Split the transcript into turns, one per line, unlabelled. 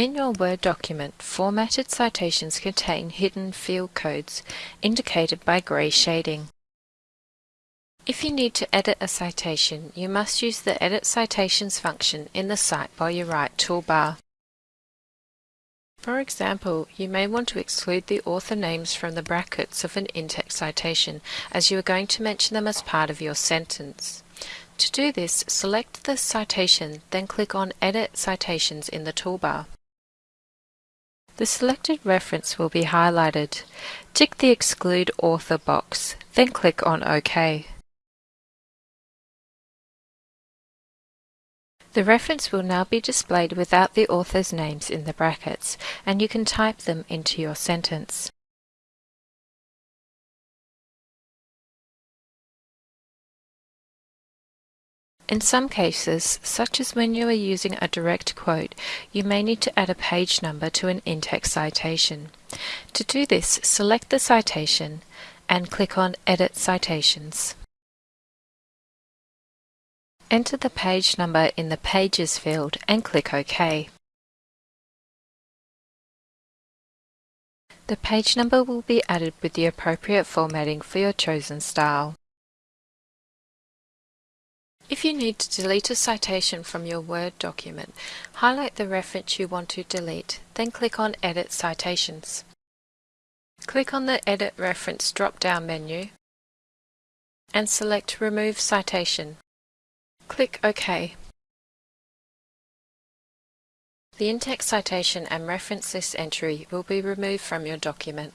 In your Word document, formatted citations contain hidden field codes indicated by grey shading. If you need to edit a citation, you must use the Edit Citations function in the Cite While You Write toolbar. For example, you may want to exclude the author names from the brackets of an in-text citation as you are going to mention them as part of your sentence. To do this, select the citation, then click on Edit Citations in the toolbar. The selected reference will be highlighted. Tick the Exclude Author box, then click on OK. The reference will now be displayed without the author's names in the brackets, and you can type them into your sentence. In some cases, such as when you are using a direct quote, you may need to add a page number to an in-text citation. To do this, select the citation and click on Edit Citations. Enter the page number in the Pages field and click OK. The page number will be added with the appropriate formatting for your chosen style. If you need to delete a citation from your Word document, highlight the reference you want to delete, then click on Edit Citations. Click on the Edit Reference drop-down menu and select Remove Citation. Click OK. The in-text citation and reference list entry will be removed from your document.